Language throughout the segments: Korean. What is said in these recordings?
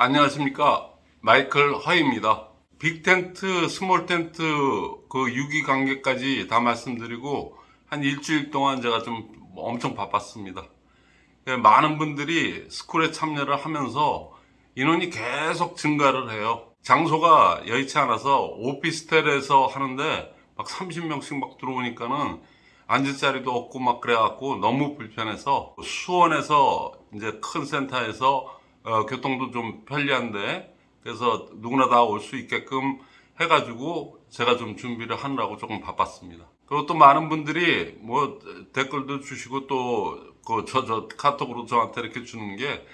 안녕하십니까. 마이클 허입니다. big tent small tent 그 유기 관계까지 다 말씀드리고 한 일주일 동안 제가 좀 엄청 바빴습니다. 예, 많은 분들이 school에 참여를 하면서 인원이 계속 증가를 해요. 장소가 여의치 않아서 오피스텔에서 하는데 막 30명씩 막 들어오니까는 앉을 자리도 없고 막 그래갖고 너무 불편해서 수원에서 이제 큰 센터에서 어, 교통도 좀 편리한데 그래서 누구나 다 올 수 있게끔 해가지고 제가 좀 준비를 하느라고 조금 바빴습니다. 그리고 또 많은 분들이 뭐 댓글도 주시고 또 그 저 저 카톡으로 저한테 이렇게 주는 게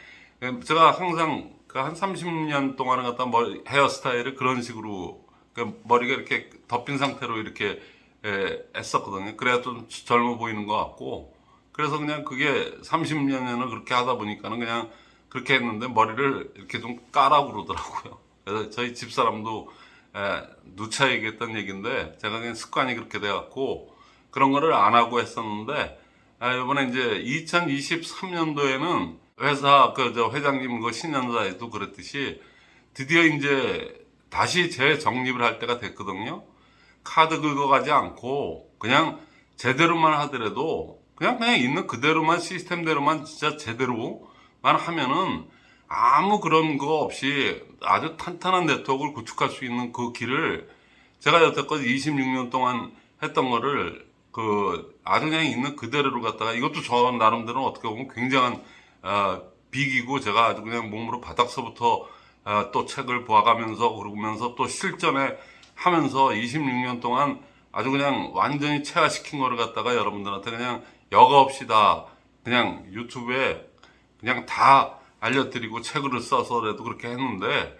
제가 항상 그 한 30년 동안은 갖다 머리 헤어스타일을 그런 식으로 그 머리가 이렇게 덮인 상태로 이렇게 에, 했었거든요. 그래야 좀 젊어 보이는 것 같고 그래서 그냥 그게 30년을 그렇게 하다 보니까는 그냥 그렇게 했는데 머리를 이렇게 좀 까라고 그러더라고요. 그래서 저희 집사람도 에, 누차 얘기했던 얘기인데 제가 그냥 습관이 그렇게 돼갖고 그런 거를 안 하고 했었는데 아, 이번에 이제 2023년도에는 회사 그 저 회장님 그 신년사에도 그랬듯이 드디어 이제 다시 재정립을 할 때가 됐거든요. 카드 긁어가지 않고 그냥 제대로만 하더라도 그냥 그냥 있는 그대로만 시스템대로만 진짜 제대로 만 하면은 아무 그런 거 없이 아주 탄탄한 네트워크를 구축할 수 있는 그 길을 제가 여태껏 26년 동안 했던 거를 그 아주 그냥 있는 그대로를 갖다가 이것도 저 나름대로 어떻게 보면 굉장한 어, 빅이고 제가 아주 그냥 몸으로 바닥서부터 어, 또 책을 보아가면서 그러면서 또 실전에 하면서 26년 동안 아주 그냥 완전히 체화시킨 거를 갖다가 여러분들한테 그냥 여과 없이 다 그냥 유튜브에 그냥 다 알려드리고 책을 써서라도 그렇게 했는데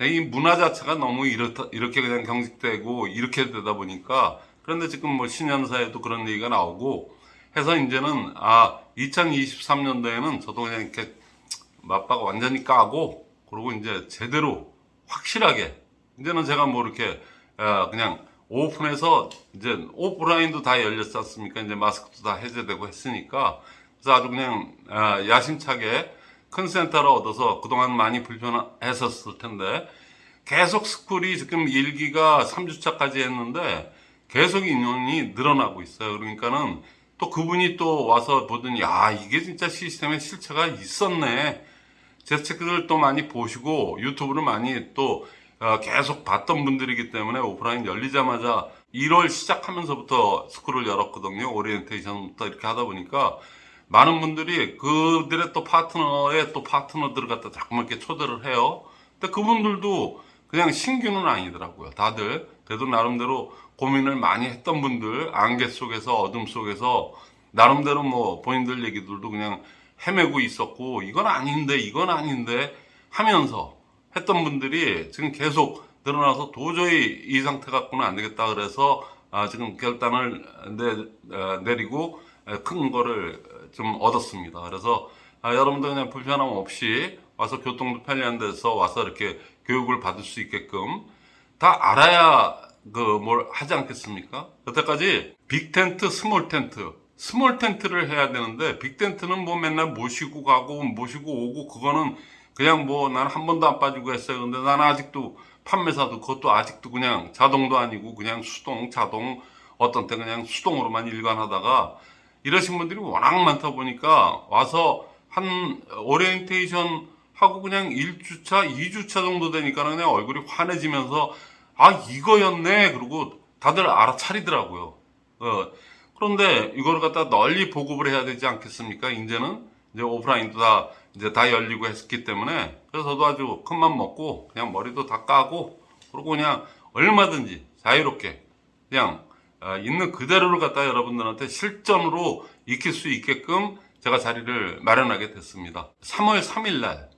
이 문화 자체가 너무 이렇다, 이렇게 그냥 경직되고 이렇게 되다 보니까 그런데 지금 뭐 신년사에도 그런 얘기가 나오고 해서 이제는 아 2023년도에는 저도 그냥 이렇게 맞바가 완전히 까고 그리고 이제 제대로 확실하게 이제는 제가 뭐 이렇게 어, 그냥 오픈해서 이제 오프라인도 다 열렸지 않습니까? 이제 마스크도 다 해제되고 했으니까 그래서 아주 그냥 어, 야심차게 큰 센터를 얻어서 그동안 많이 불편했었을 텐데 계속 스쿨이 지금 1기가 3주차까지 했는데 계속 인원이 늘어나고 있어요. 그러니까는 또 그분이 또 와서 보더니 야 이게 진짜 시스템에 실체가 있었네. 제 책을 또 많이 보시고 유튜브를 많이 또 어, 계속 봤던 분들이기 때문에 오프라인 열리자마자 1월 시작하면서부터 스쿨을 열었거든요. 오리엔테이션부터 이렇게 하다 보니까 많은 분들이 그들의 또 파트너의 또 파트너들을 갖다 자꾸만 이렇게 초대를 해요. 근데 그분들도 그냥 신규는 아니더라고요. 다들 그래도 나름대로 고민을 많이 했던 분들 안개 속에서 어둠 속에서 나름대로 뭐 본인들 얘기들도 그냥 헤매고 있었고 이건 아닌데 이건 아닌데 하면서 했던 분들이 지금 계속 늘어나서 도저히 이 상태 갖고는 안 되겠다 그래서 아 지금 결단을 내, 어, 내리고 큰 거를 좀 얻었습니다. 그래서 아 여러분들 그냥 불편함 없이 와서 교통도 편리한 데서 와서 이렇게 교육을 받을 수 있게끔 다 알아야 그 뭘 하지 않겠습니까? 여태까지 big tent, small tent small tent를 해야 되는데 big tent는 뭐 맨날 모시고 가고 모시고 오고 그거는 그냥 뭐 나는 한 번도 안 빠지고 했어요. 근데 나는 아직도 판매사도 그것도 아직도 그냥 자동도 아니고 그냥 수동, 자동 어떤 때 그냥 수동으로만 일관하다가 이러신 분들이 워낙 많다 보니까 와서 한 오리엔테이션 하고 그냥 1주차, 2주차 정도 되니까 그냥 얼굴이 환해지면서 아 이거였네 그리고 다들 알아차리더라고요. 어, 그런데 이걸 갖다 널리 보급을 해야 되지 않겠습니까? 이제는 이제 오프라인도 다 이제 다 열리고 했기 때문에 그래서 저도 아주 큰맘 먹고 그냥 머리도 다 까고 그리고 그냥 얼마든지 자유롭게 그냥 어, 있는 그대로를 갖다 여러분들한테 실전으로 익힐 수 있게끔 제가 자리를 마련하게 됐습니다. 3월 3일 날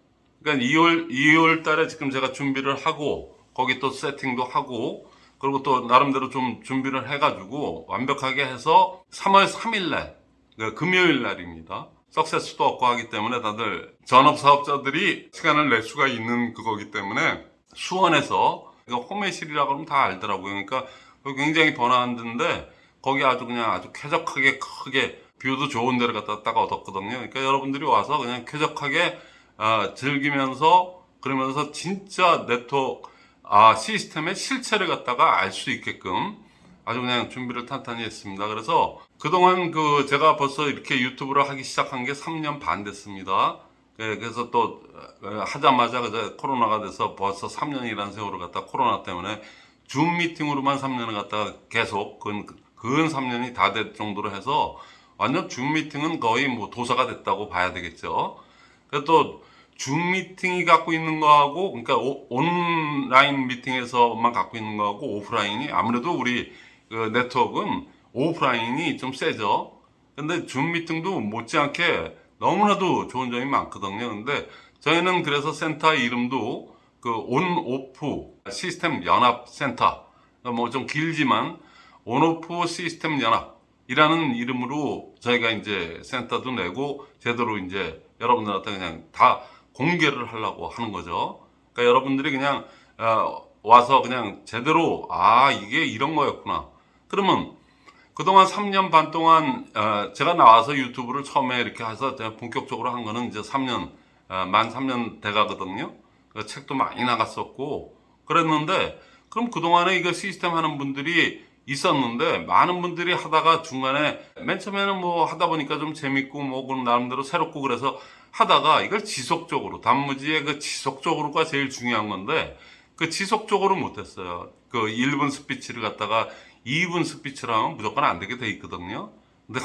그러니까 2월 2월 달에 지금 제가 준비를 하고 거기 또 세팅도 하고 그리고 또 나름대로 좀 준비를 해 가지고 완벽하게 해서 3월 3일 날 그러니까 금요일 날입니다. success도 없고 하기 때문에 다들 전업 사업자들이 시간을 낼 수가 있는 그거기 때문에 수원에서 호매실이라고 하면 다 알더라고요. 그러니까 굉장히 데인데 거기 아주 그냥 아주 쾌적하게 크게 view도 좋은 데를 갖다 딱 얻었거든요. 그러니까 여러분들이 와서 그냥 쾌적하게 어, 즐기면서 그러면서 진짜 네트워크 아 시스템의 실체를 갖다가 알 수 있게끔 아주 그냥 준비를 탄탄히 했습니다. 그래서 그동안 그 제가 벌써 이렇게 유튜브를 하기 시작한 게 3년 반 됐습니다. 예, 그래서 또 어, 하자마자 코로나가 돼서 벌써 3년이라는 세월을 갖다 코로나 때문에 줌 미팅으로만 3년을 갖다가 계속 근, 근 3년이 다 될 정도로 해서 완전 줌 미팅은 거의 뭐 도사가 됐다고 봐야 되겠죠. 그래서 또줌 미팅이 갖고 있는 거하고 그러니까 오- 온라인 미팅에서만 갖고 있는 거하고 오프라인이 아무래도 우리 그 네트워크는 오프라인이 좀 세죠. 근데 줌 미팅도 못지않게 너무나도 좋은 점이 많거든요. 근데 저희는 그래서 센터 이름도 그 on off 시스템 연합 센터 뭐 좀 길지만 온 오프 시스템 연합이라는 이름으로 저희가 이제 센터도 내고 제대로 이제 여러분들한테 그냥 다 공개를 하려고 하는 거죠. 그러니까 여러분들이 그냥 어, 와서 그냥 제대로 아 이게 이런 거였구나. 그러면 그동안 3년 반 동안 어, 제가 나와서 유튜브를 처음에 이렇게 해서 본격적으로 한 거는 이제 3년 어, 만 3년 돼가거든요. 그 책도 많이 나갔었고 그랬는데 그럼 그동안에 이거 시스템 하는 분들이 있었는데 많은 분들이 하다가 중간에 맨 처음에는 뭐 하다 보니까 좀 재밌고 뭐 그럼 나름대로 새롭고 그래서 하다가 이걸 지속적으로 단무지의 그 지속적으로가 제일 중요한 건데 그 지속적으로 못했어요. 그 1분 스피치를 갖다가 2분 스피치를 하면 무조건 안 되게 돼 있거든요. 근데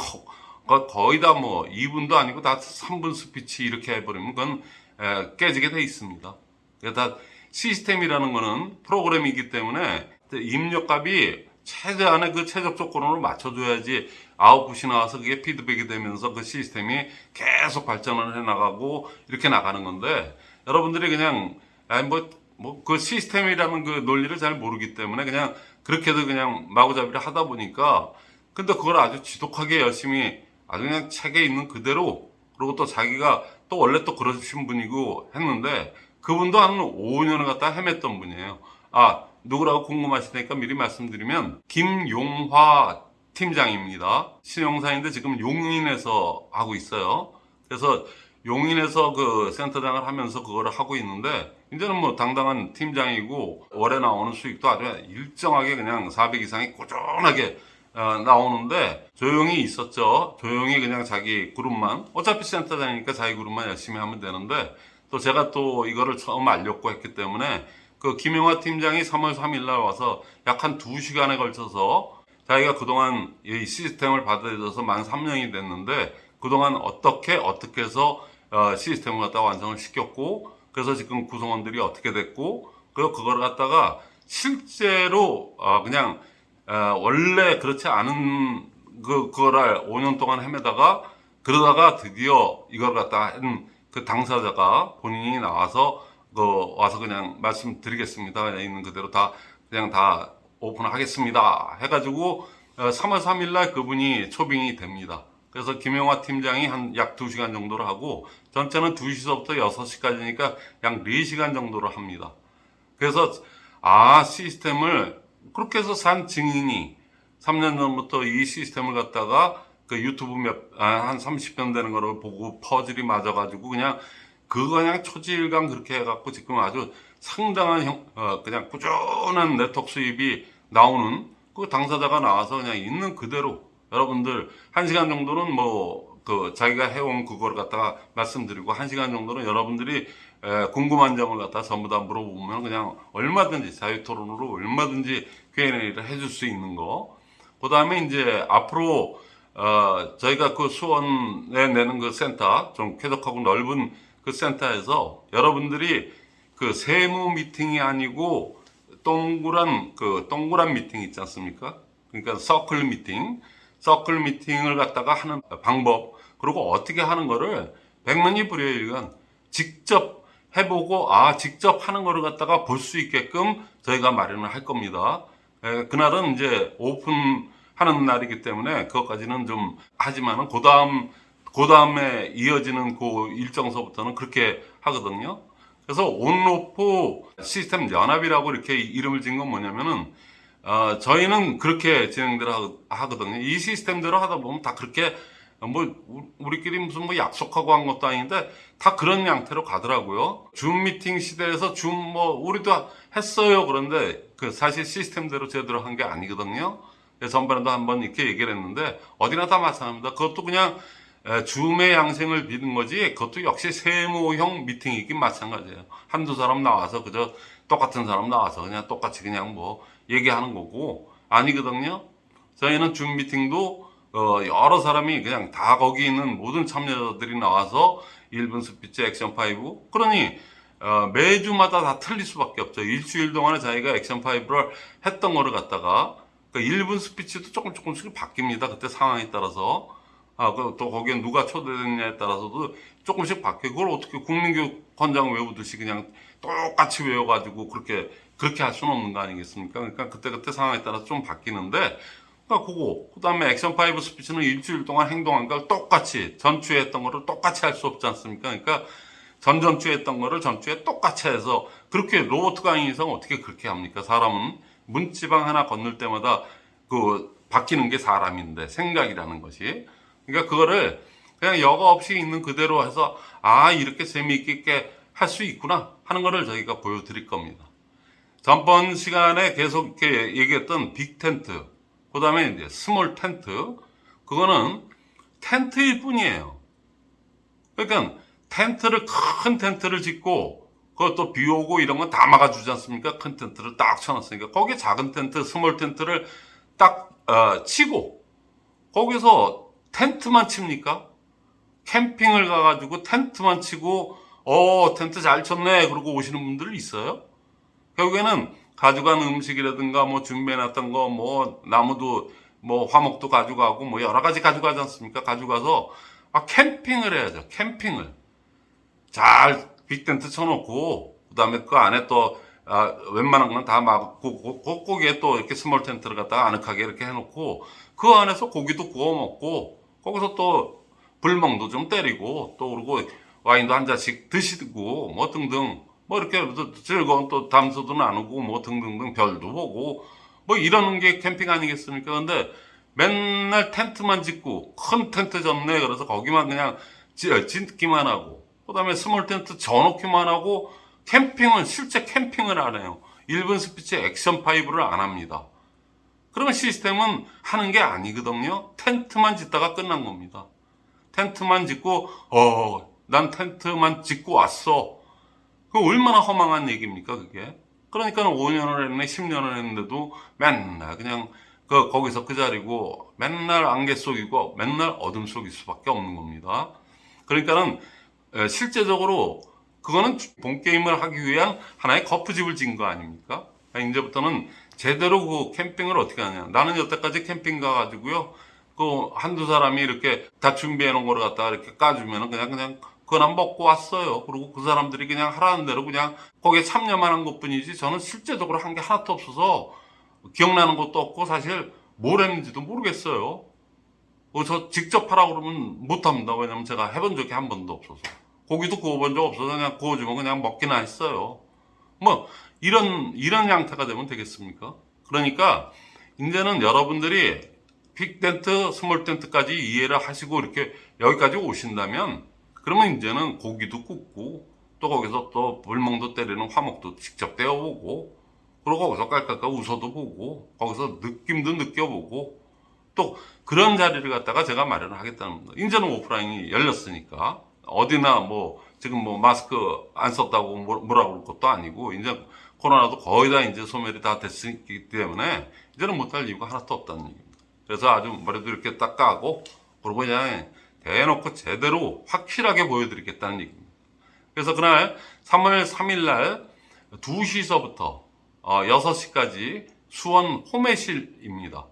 거의 다 뭐 2분도 아니고 다 3분 스피치 이렇게 해버리면 그건 에, 깨지게 돼 있습니다. 그게 다 시스템이라는 거는 프로그램이기 때문에 입력값이 최대한의 그 최적 조건으로 맞춰줘야지 아웃풋이 나와서 그게 피드백이 되면서 그 시스템이 계속 발전을 해 나가고 이렇게 나가는 건데 여러분들이 그냥 아니 뭐뭐 그 시스템이라는 그 논리를 잘 모르기 때문에 그냥 그렇게도 그냥 마구잡이를 하다 보니까 근데 그걸 아주 지독하게 열심히 아주 그냥 책에 있는 그대로 그리고 또 자기가 또 원래 또 그러신 분이고 했는데 그분도 한 5년을 갖다 헤맸던 분이에요. 아 누구라고 궁금하시니까 미리 말씀드리면 김용화 팀장입니다. 신용사인데 지금 용인에서 하고 있어요. 그래서 용인에서 그 센터장을 하면서 그거를 하고 있는데 이제는 뭐 당당한 팀장이고 월에 나오는 수익도 아주 일정하게 그냥 400 이상이 꾸준하게 어, 나오는데 조용히 있었죠. 조용히 그냥 자기 그룹만 어차피 센터장이니까 자기 그룹만 열심히 하면 되는데 또 제가 또 이거를 처음 알렸고 했기 때문에 그 김용화 팀장이 3월 3일 날 와서 약 한 2시간에 걸쳐서 자기가 그동안 이 시스템을 받아들여서 만 3년이 됐는데 그동안 어떻게 어떻게 해서 어, 시스템을 갖다 완성을 시켰고 그래서 지금 구성원들이 어떻게 됐고 그리고 그걸 갖다가 실제로 어, 그냥 어, 원래 그렇지 않은 그 그거를 5년 동안 헤매다가 그러다가 드디어 이걸 갖다 한 그 당사자가 본인이 나와서 그 와서 그냥 말씀드리겠습니다. 있는 그대로 다 그냥 다 오픈하겠습니다. 해가지고 어, 3월 3일 날 그분이 초빙이 됩니다. 그래서 김영화 팀장이 한 약 2시간 정도를 하고 전체는 2시서부터 6시까지니까 약 4시간 정도를 합니다. 그래서 아 시스템을 그렇게 해서 산 증인이 3년 전부터 이 시스템을 갖다가 그 유튜브 몇, 아, 한 30편 되는 거를 보고 퍼즐이 맞아가지고 그냥 그거 그냥 초지일강 그렇게 해갖고 지금 아주 상당한 형, 어, 그냥 꾸준한 네트워크 수입이 나오는 그 당사자가 나와서 그냥 있는 그대로 여러분들 한 시간 정도는 뭐 그 자기가 해온 그걸 갖다가 말씀드리고 한 시간 정도는 여러분들이 에, 궁금한 점을 갖다 전부 다 물어보면 그냥 얼마든지 자유 토론으로 얼마든지 Q&A를 해줄 수 있는 거. 그 다음에 이제 앞으로 어, 저희가 그 수원에 내는 그 센터 좀 쾌적하고 넓은 그 센터에서 여러분들이 그 세모 미팅이 아니고 동그란 그 동그란 미팅 있지 않습니까? 그러니까 서클 미팅, 서클 미팅을 갖다가 하는 방법 그리고 어떻게 하는 거를 백만이 불여일견 직접 해보고 아 직접 하는 거를 갖다가 볼 수 있게끔 저희가 마련을 할 겁니다. 에, 그날은 이제 오픈 하는 날이기 때문에 그것까지는 좀 하지만은 그 다음 그 다음에 이어지는 그 일정서부터는 그렇게 하거든요. 그래서 온로프 시스템 연합이라고 이렇게 이름을 지은 건 뭐냐면은 어, 저희는 그렇게 진행들 하- 하거든요. 이 시스템대로 하다 보면 다 그렇게 뭐 우- 우리끼리 무슨 뭐 약속하고 한 것도 아닌데 다 그런 양태로 가더라고요. 줌 미팅 시대에서 줌 뭐 우리도 했어요. 그런데 그 사실 시스템대로 제대로 한 게 아니거든요. 전번에도 한번 이렇게 얘기를 했는데 어디나 다 마찬가지입니다. 그것도 그냥 에, 줌의 양생을 비는 거지 그것도 역시 세모형 미팅이긴 마찬가지예요. 한두 사람 나와서 그저 똑같은 사람 나와서 그냥 똑같이 그냥 뭐 얘기하는 거고 아니거든요. 저희는 줌 미팅도 어, 여러 사람이 그냥 다 거기 있는 모든 참여자들이 나와서 1분 스피치 액션 5 그러니 어, 매주마다 다 틀릴 수밖에 없죠. 일주일 동안에 자기가 액션 5를 했던 거를 갖다가 그 1분 스피치도 조금 조금씩 바뀝니다. 그때 상황에 따라서 아, 그또 거기에 누가 초대됐냐에 따라서도 조금씩 바뀌고 그걸 어떻게 국민교육헌장 외우듯이 그냥 똑같이 외워가지고 그렇게 그렇게 할 수는 없는 거 아니겠습니까? 그러니까 그때 그때 상황에 따라서 좀 바뀌는데 그러니까 그거 그다음에 액션 5 스피치는 일주일 동안 행동한 걸 똑같이 전주에 했던 거를 똑같이 할 수 없지 않습니까? 그러니까 전전주에 했던 거를 전주에 똑같이 해서 그렇게 로봇 강의 이상 어떻게 그렇게 합니까? 사람은 문지방 하나 건널 때마다 그 바뀌는 게 사람인데 생각이라는 것이 그러니까 그거를 그냥 여과 없이 있는 그대로 해서 아 이렇게 재미있게 할 수 있구나 하는 거를 저희가 보여드릴 겁니다. 전번 시간에 계속 이렇게 얘기했던 big tent, 그 다음에 이제 small tent, 그거는 텐트일 뿐이에요. 그러니까 텐트를 큰 텐트를 짓고 그것도 비 오고 이런 건 다 막아주지 않습니까? 큰 텐트를 딱 쳐놨으니까 거기에 작은 텐트, small tent를 딱 어, 치고 거기서 텐트만 칩니까? 캠핑을 가가지고 텐트만 치고 어 텐트 잘 쳤네 그러고 오시는 분들 있어요. 결국에는 가져간 음식이라든가 뭐 준비해놨던 거 뭐 나무도 뭐 화목도 가져가고 뭐 여러 가지 가져가지 않습니까? 가져가서 아 캠핑을 해야죠. 캠핑을 잘 big tent 쳐놓고 그 다음에 그 안에 또 아, 웬만한 건 다 막고 그- 거기에 또 이렇게 small tent를 갖다가 아늑하게 이렇게 해놓고 그 안에서 고기도 구워 먹고 거기서 또 불멍도 좀 때리고 또 그러고 와인도 한 잔씩 드시고 뭐 등등 뭐 이렇게 또 즐거운 또 담소도 나누고 뭐 등등등 별도 보고 뭐 이러는 게 캠핑 아니겠습니까? 근데 맨날 텐트만 짓고 큰 텐트 졌네 그래서 거기만 그냥 지- 짓기만 하고 그 다음에 small tent 져놓기만 하고 캠핑은 실제 캠핑을 안 해요. 1분 스피치 액션 5를 안 합니다. 그러면 시스템은 하는 게 아니거든요. 텐트만 짓다가 끝난 겁니다. 텐트만 짓고 어, 난 텐트만 짓고 왔어. 그 얼마나 허망한 얘기입니까, 그게? 그러니까 5년을 했네, 10년을 했는데도 맨날 그냥 그 거기서 그 자리고 맨날 안개 속이고 맨날 어둠 속일 수밖에 없는 겁니다. 그러니까는 에, 실제적으로 그거는 본 게임을 하기 위한 하나의 거푸집을 진 거 아닙니까? 이제부터는 제대로 그 캠핑을 어떻게 하냐. 나는 여태까지 캠핑 가가지고요. 그 한두 사람이 이렇게 다 준비해 놓은 거를 갖다가 이렇게 까주면은 그냥 그냥 그거나 먹고 왔어요. 그리고 그 사람들이 그냥 하라는 대로 그냥 거기에 참여만 한 것 뿐이지 저는 실제적으로 한 게 하나도 없어서 기억나는 것도 없고 사실 뭘 했는지도 모르겠어요. 어, 저 직접 하라고 그러면 못합니다. 왜냐면 제가 해본 적이 한 번도 없어서. 고기도 구워본 적 없어서 그냥 구워주면 그냥 먹기나 했어요. 뭐, 이런, 이런 양태가 되면 되겠습니까? 그러니까, 이제는 여러분들이 big tent, small tent까지 이해를 하시고 이렇게 여기까지 오신다면, 그러면 이제는 고기도 굽고, 또 거기서 또 불멍도 때리는 화목도 직접 떼어보고, 그리고 거기서 깔깔깔 웃어도 보고, 거기서 느낌도 느껴보고, 또 그런 자리를 갖다가 제가 마련을 하겠다는 겁니다. 이제는 오프라인이 열렸으니까 어디나 뭐 지금 뭐 마스크 안 썼다고 뭐- 뭐라 그럴 것도 아니고 이제 코로나도 거의 다 이제 소멸이 다 됐기 때문에 이제는 못할 이유가 하나도 없다는 얘기입니다. 그래서 아주 머리도 이렇게 딱 까고 그러고 그냥 대놓고 제대로 확실하게 보여드리겠다는 얘기입니다. 그래서 그날 3월 3일 날 2시서부터 6시까지 수원 호매실입니다.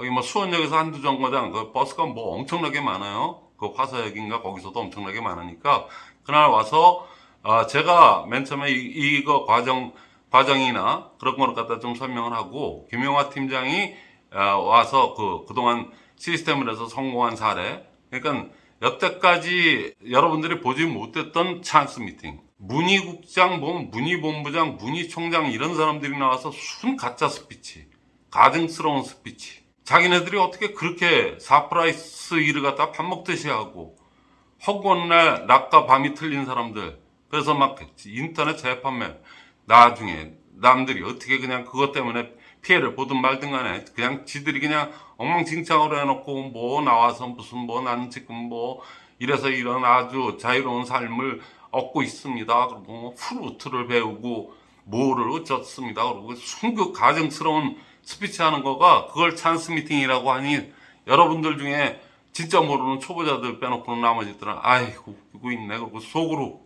거기 뭐 수원역에서 한두 정거장 그 버스가 뭐 엄청나게 많아요. 그 화서역인가 거기서도 엄청나게 많으니까. 그날 와서 아, 제가 맨 처음에 이, 이거 과정 과정이나 그런 거를 갖다 좀 설명을 하고 김용화 팀장이 아, 와서 그 그동안 시스템을 해서 성공한 사례. 그러니까 여태까지 여러분들이 보지 못했던 찬스 미팅. 무늬국장, 뭐 무늬본부장, 무늬총장 이런 사람들이 나와서 순 가짜 스피치. 가증스러운 스피치 자기네들이 어떻게 그렇게 surprise 일을 갖다 밥 먹듯이 하고 허구한 날 낮과 밤이 틀린 사람들 그래서 막 인터넷 재판매 나중에 남들이 어떻게 그냥 그것 때문에 피해를 보든 말든 간에 그냥 지들이 그냥 엉망진창으로 해놓고 뭐 나와서 무슨 뭐 나는 지금 뭐 이래서 이런 아주 자유로운 삶을 얻고 있습니다. 그리고 뭐 플루트를 배우고 뭐를 어쩌습니다. 그리고 순 그 가증스러운 스피치 하는 거가 그걸 찬스 미팅이라고 하니 여러분들 중에 진짜 모르는 초보자들 빼놓고는 나머지들은 아이고 웃기고 있네. 그리고 속으로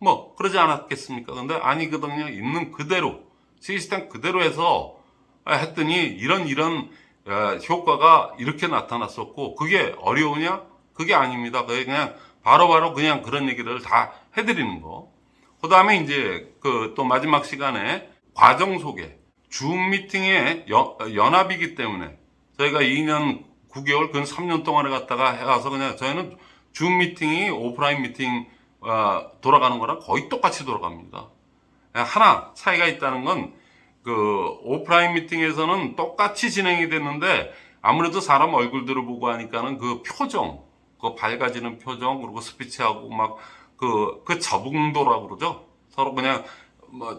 뭐 그러지 않았겠습니까? 근데 아니거든요. 있는 그대로 시스템 그대로 해서 아, 했더니 이런 이런 어, 효과가 이렇게 나타났었고 그게 어려우냐? 그게 아닙니다. 그게 그냥 바로 바로 그냥 그런 얘기를 다 해드리는 거. 그 다음에 이제 그 또 마지막 시간에 과정 소개. 줌 미팅의 연, 연합이기 때문에 저희가 2년 9개월 근 3년 동안에 갔다가 해가서 그냥 저희는 줌 미팅이 오프라인 미팅 어, 돌아가는 거랑 거의 똑같이 돌아갑니다. 하나 차이가 있다는 건 그 오프라인 미팅에서는 똑같이 진행이 됐는데 아무래도 사람 얼굴들을 보고 하니까는 그 표정, 그 밝아지는 표정 그리고 스피치하고 막 그그 적응도라고 그러죠. 서로 그냥 뭐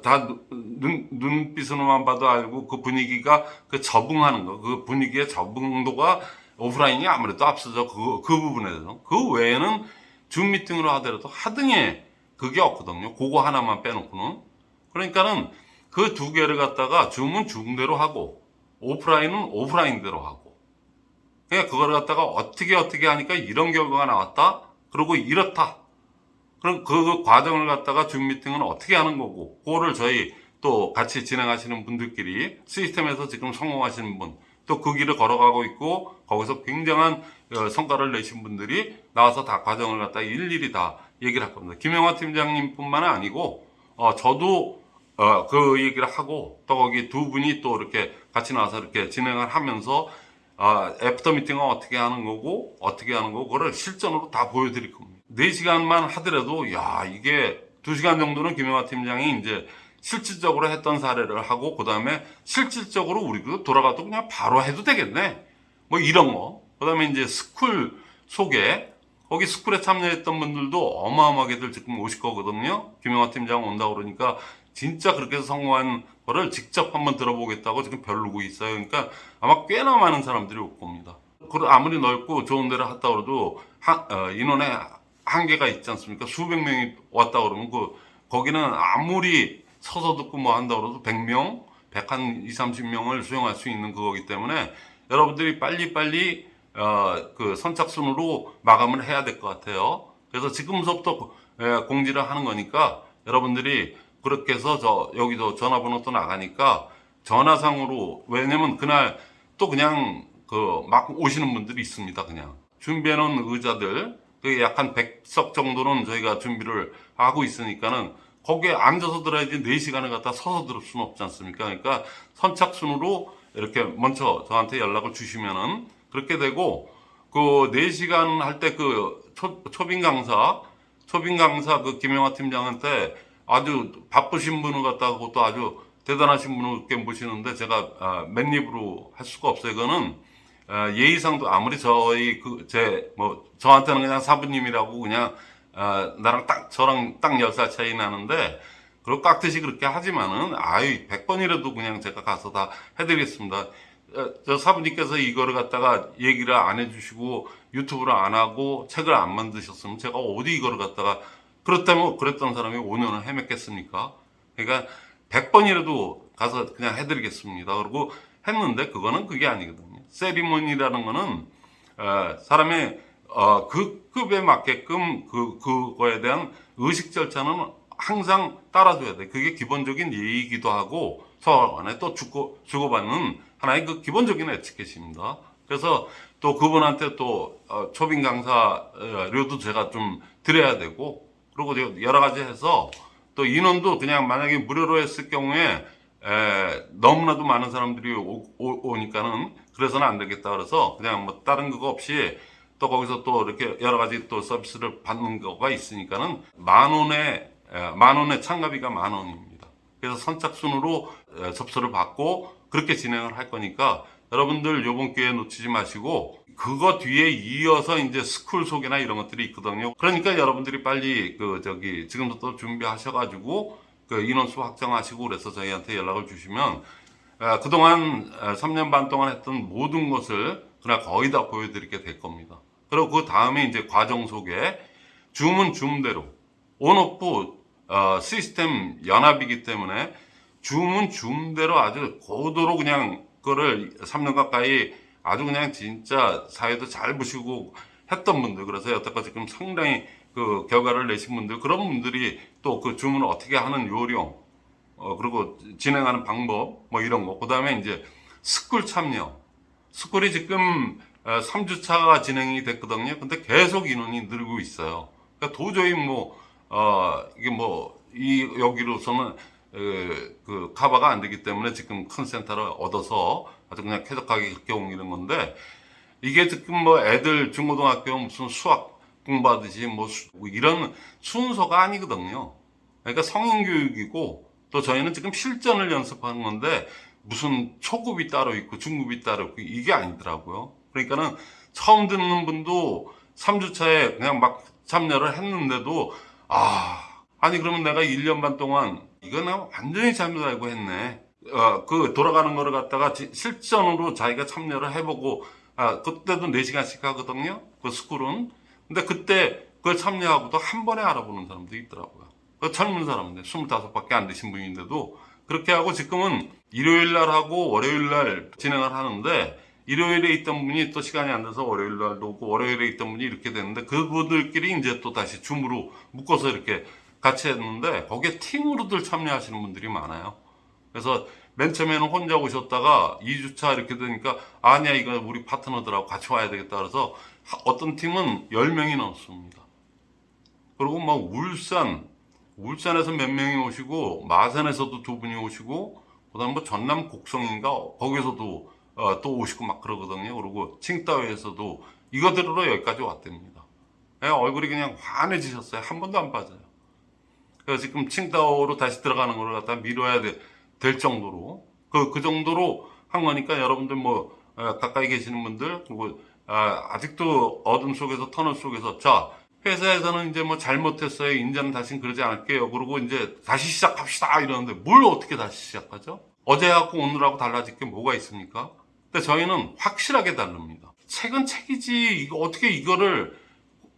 다 눈 눈빛으로만 봐도 알고 그 분위기가 그 적응하는 거, 그 분위기의 적응도가 오프라인이 아무래도 앞서죠. 그, 그 부분에서. 그 외에는 줌 미팅으로 하더라도 하등에 그게 없거든요. 그거 하나만 빼놓고는. 그러니까는 그 두 개를 갖다가 줌은 줌대로 하고 오프라인은 오프라인대로 하고. 그러니까 그걸 갖다가 어떻게 어떻게 하니까 이런 결과가 나왔다. 그리고 이렇다. 그럼 그 과정을 갖다가 줌 미팅은 어떻게 하는 거고, 그거를 저희 또 같이 진행하시는 분들끼리 시스템에서 지금 성공하시는 분, 또 그 길을 걸어가고 있고, 거기서 굉장한 어, 성과를 내신 분들이 나와서 다 과정을 갖다 일일이 다 얘기를 할 겁니다. 김영화 팀장님 뿐만 아니고, 어, 저도 어, 그 얘기를 하고, 또 거기 두 분이 또 이렇게 같이 나와서 이렇게 진행을 하면서, 아, after 미팅은 어떻게 하는 거고, 어떻게 하는 거고, 그거를 실전으로 다 보여드릴 겁니다. 4시간만 하더라도, 야, 이게 2시간 정도는 김영화 팀장이 이제 실질적으로 했던 사례를 하고, 그 다음에 실질적으로 우리도 돌아가도 그냥 바로 해도 되겠네. 뭐 이런 거. 그 다음에 이제 school 소개. 거기 스쿨에 참여했던 분들도 어마어마하게들 지금 오실 거거든요. 김영화 팀장 온다고 그러니까 진짜 그렇게 성공한 거를 직접 한번 들어보겠다고 지금 별르고 있어요. 그러니까 아마 꽤나 많은 사람들이 올 겁니다. 아무리 넓고 좋은 데를 갔다 그래도 하- 어, 인원에 한계가 있지 않습니까? 수백 명이 왔다 그러면 그 거기는 아무리 서서 듣고 뭐 한다 그래도 100명, 100한 2, 30명을 수용할 수 있는 그거기 때문에 여러분들이 빨리빨리 어, 그 선착순으로 마감을 해야 될 것 같아요. 그래서 지금부터 예, 공지를 하는 거니까 여러분들이 그렇게 해서 저 여기도 전화번호 또 나가니까 전화상으로 왜냐면 그날 또 그냥 그 막 오시는 분들이 있습니다. 그냥 준비해 놓은 의자들 그게 약한 100석 정도는 저희가 준비를 하고 있으니까는 거기에 앉아서 들어야지 4시간을 갖다 서서 들을 수는 없지 않습니까? 그러니까 선착순으로 이렇게 먼저 저한테 연락을 주시면은 그렇게 되고 그 4시간 할 때 그 초빙 강사 초빙 강사 그 김영화 팀장한테 아주 바쁘신 분을 갖다가 그것도 아주 대단하신 이렇게 모시는데 제가 아, 맨입으로 할 수가 없어요. 그거는 아, 예의상도 아무리 저희 그 제 뭐 저한테는 그냥 사부님이라고 그냥 아, 나랑 딱 저랑 딱 10살 차이 나는데 그리고 깍듯이 그렇게 하지만은 아유 100번이라도 그냥 제가 가서 다 해드리겠습니다. 어, 저 사부님께서 이거를 갖다가 얘기를 안 해주시고 유튜브를 안 하고 책을 안 만드셨으면 제가 어디 이거를 갖다가 그렇다면 그랬던 사람이 5년을 헤맸겠습니까? 그러니까 100번이라도 가서 그냥 해드리겠습니다. 그리고 했는데 그거는 그게 아니거든요. 세리머니라는 거는 어, 사람의 어, 그 급에 맞게끔 그 그거에 대한 의식 절차는 항상 따라줘야 돼. 그게 기본적인 예의이기도 하고 서로 간에 또 주고 주고받는 하나의 그 기본적인 에티켓입니다. 그래서 또 그분한테 또 어, 초빙 강사료도 제가 좀 드려야 되고 그리고 여러 가지 해서 또 인원도 그냥 만약에 무료로 했을 경우에 에, 너무나도 많은 사람들이 오, 니까는 그래서는 안 되겠다 그래서 그냥 뭐 다른 그거 없이 또 거기서 또 이렇게 여러 가지 또 서비스를 받는 거가 있으니까는 만 원에 에, 만 원의 참가비가 만 원입니다. 그래서 선착순으로 에, 접수를 받고 그렇게 진행을 할 거니까 여러분들 요번 기회에 놓치지 마시고 그거 뒤에 이어서 이제 school 소개나 이런 것들이 있거든요. 그러니까 여러분들이 빨리 그 저기 지금부터 준비하셔가지고 그 인원수 확정하시고 그래서 저희한테 연락을 주시면 아, 그동안 아, 3년 반 동안 했던 모든 것을 그냥 거의 다 보여드리게 될 겁니다. 그리고 그 다음에 이제 과정 소개, 줌은 줌대로 온오프 어, 시스템 연합이기 때문에 줌은 줌대로 아주 고도로 그냥 그거를 3년 가까이 아주 그냥 진짜 사회도 잘 보시고 했던 분들 그래서 여태까지 지금 상당히 그 결과를 내신 분들 그런 분들이 또그 줌을 어떻게 하는 요령 어 그리고 진행하는 방법 뭐 이런 거. 그 다음에 이제 school 참여. school이 지금 3주차가 진행이 됐거든요. 근데 계속 인원이 늘고 있어요. 그러니까 도저히 뭐 어, 이게 뭐, 이, 여기로서는, 에, 그, 카바가 안 되기 때문에 지금 큰 센터를 얻어서 아주 그냥 쾌적하게 그렇게 옮기는 건데, 이게 지금 뭐 애들 중고등학교 무슨 수학 공부하듯이 뭐, 수- 뭐 이런 순서가 아니거든요. 그러니까 성인 교육이고, 또 저희는 지금 실전을 연습하는 건데, 무슨 초급이 따로 있고 중급이 따로 있고 이게 아니더라고요. 그러니까는 처음 듣는 분도 3주차에 그냥 막 참여를 했는데도 아, 아니 그러면 내가 1년 반 동안 이거 나 완전히 잘못 알고 했네. 어, 그 돌아가는 거를 갖다가 지- 실전으로 자기가 참여를 해보고 아, 그때도 4시간씩 하거든요. 그 스쿨은. 근데 그때 그걸 참여하고도 한 번에 알아보는 사람도 있더라고요. 그 젊은 사람인데 25밖에 안 되신 분인데도 그렇게 하고 지금은 일요일 날 하고 월요일 날 진행을 하는데 일요일에 있던 분이 또 시간이 안 돼서 월요일 날도 오고 월요일에 있던 분이 이렇게 됐는데 그분들끼리 이제 또 다시 줌으로 묶어서 이렇게 같이 했는데 거기에 팀으로들 참여하시는 분들이 많아요. 그래서 맨 처음에는 혼자 오셨다가 2주차 이렇게 되니까 아니야 이거 우리 파트너들하고 같이 와야 되겠다 그래서 하- 어떤 팀은 10명이 넘습니다. 그리고 뭐 울산 울산에서 몇 명이 오시고 마산에서도 두 분이 오시고 그 다음 뭐 전남 곡성인가 거기서도 어, 또 오시고 막 그러거든요. 그리고 칭따오에서도 이거 들으러 여기까지 왔답니다. 예, 얼굴이 그냥 환해지셨어요. 한 번도 안 빠져요. 그래서 지금 칭따오로 다시 들어가는 걸 갖다 미뤄야 돼- 될 정도로. 그, 그 정도로 한 거니까 여러분들 뭐 어, 가까이 계시는 분들 그리고 아, 아직도 어둠 속에서 터널 속에서 자 회사에서는 이제 뭐 잘못했어요 이제는 다시는 그러지 않을게요. 그리고 이제 다시 시작합시다 이러는데 뭘 어떻게 다시 시작하죠? 어제하고 오늘하고 달라질 게 뭐가 있습니까? 근데 저희는 확실하게 다릅니다. 책은 책이지 이거 어떻게 이거를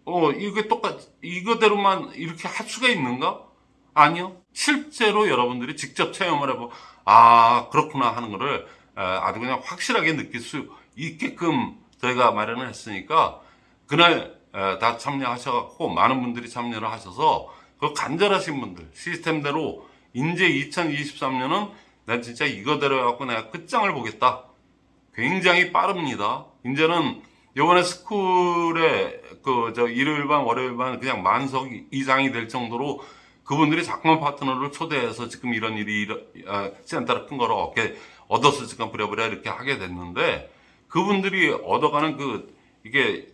어 이게 똑같 이거대로만 이렇게 할 수가 있는가 아니요. 실제로 여러분들이 직접 체험을 해보, 아, 그렇구나 하는 거를 에, 아주 그냥 확실하게 느낄 수 있게끔 저희가 마련을 했으니까 그날 에, 다 참여하셔갖고 많은 분들이 참여를 하셔서 그 간절하신 분들 시스템대로 이제 2023년은 난 진짜 이거대로 해갖고 내가 끝장을 보겠다. 굉장히 빠릅니다. 이제는 요번에 스쿨에 그 저 일요일 반 월요일 반 그냥 만석 이상이 될 정도로 그분들이 자꾸만 파트너를 초대해서 지금 이런 일이 아, 센터를 큰 거를 얻게 얻어서 지금 부랴부랴 이렇게 하게 됐는데 그분들이 얻어가는 그 이게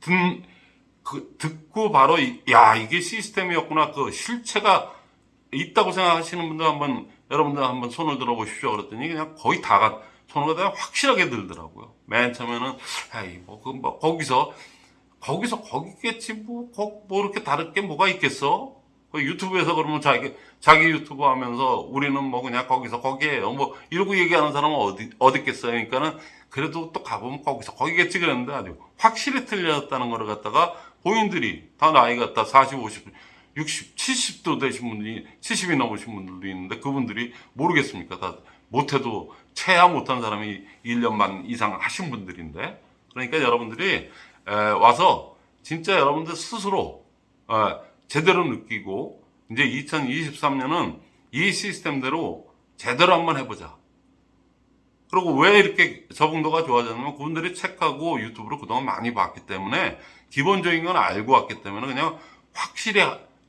듣, 그 듣고 바로 이- 야 이게 시스템이었구나 그 실체가 있다고 생각하시는 분들 한번 여러분들 한번 손을 들어보십시오 그랬더니 그냥 거의 다가 손을 다 확실하게 들더라고요. 맨 처음에는 아이 뭐 그 뭐 거기서 거기서 거기겠지 뭐, 거- 뭐 이렇게 다를 게 뭐가 있겠어? 그 유튜브에서 그러면 자기 자기 유튜브 하면서 우리는 뭐 그냥 거기서 거기에요 뭐 이러고 얘기하는 사람은 어디 있겠어요? 그러니까는 그래도 또 가보면 거기서 거기겠지 그랬는데 아주 확실히 틀렸다는 거를 갖다가 본인들이 다 나이가 다 40, 50, 60, 70도 되신 분이 70이 넘으신 분들도 있는데 그분들이 모르겠습니까? 다 못해도 체야 못한 사람이 1년 반 이상 하신 분들인데 그러니까 여러분들이 에, 와서 진짜 여러분들 스스로 어, 제대로 느끼고 이제 2023년은 이 시스템대로 제대로 한번 해보자. 그리고 왜 이렇게 적응도가 좋아졌냐면 그분들이 책하고 유튜브로 그동안 많이 봤기 때문에 기본적인 건 알고 왔기 때문에 그냥 확실히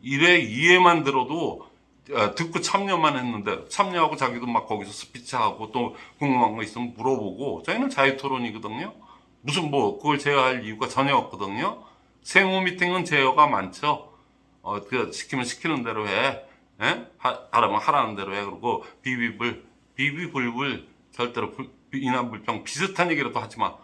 일에 이해만 들어도 어, 듣고 참여만 했는데 참여하고 자기도 막 거기서 스피치하고 또 궁금한 거 있으면 물어보고 저희는 자유 토론이거든요. 무슨 뭐 그걸 제어할 이유가 전혀 없거든요. 세무 미팅은 제어가 많죠. 어, 그 시키면 시키는 대로 해. 예? 하, 하라면 하라는 대로 해. 그리고 비비불, 비비불불 절대로 불- 물병 비슷한 얘기라도 하지 마.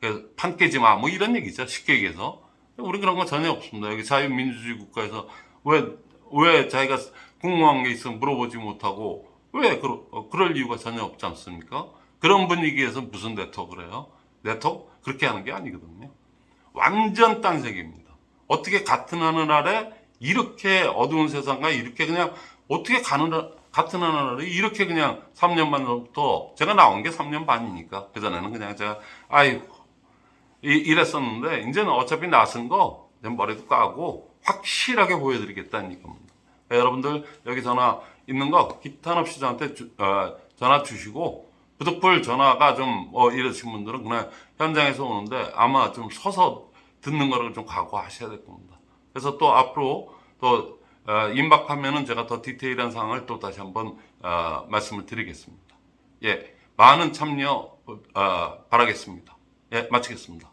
그, 판 깨지 마. 뭐 이런 얘기죠. 쉽게 얘기해서. 우리 그런 거 전혀 없습니다. 여기 자유민주주의 국가에서 왜, 왜 자기가 궁금한 게 있으면 물어보지 못하고 왜 그러, 어, 그럴 이유가 전혀 없지 않습니까? 그런 분위기에서 무슨 네트워크를 해요? 네트워크? 그렇게 하는 게 아니거든요. 완전 딴 세계입니다. 어떻게 같은 하늘 아래 이렇게 어두운 세상과 이렇게 그냥 어떻게 가는 같은 아래 이렇게 그냥 3년 만부터 제가 나온 게 3년 반이니까 그전에는 그냥 제가 아이고 이- 이랬었는데 이제는 어차피 나선 거 머리도 까고 확실하게 보여드리겠다는 이겁니다. 네, 여러분들 여기 전화 있는 거 기탄 없이 저한테 주- 어, 전화 주시고 부득불 전화가 좀 어, 이러신 분들은 그냥 현장에서 오는데 아마 좀 서서 듣는 거를 좀 각오하셔야 될 겁니다. 그래서 또 앞으로 또 어, 임박하면은 제가 더 디테일한 사항을 또 다시 한번 어, 말씀을 드리겠습니다. 예, 많은 참여 어, 바라겠습니다. 예, 마치겠습니다.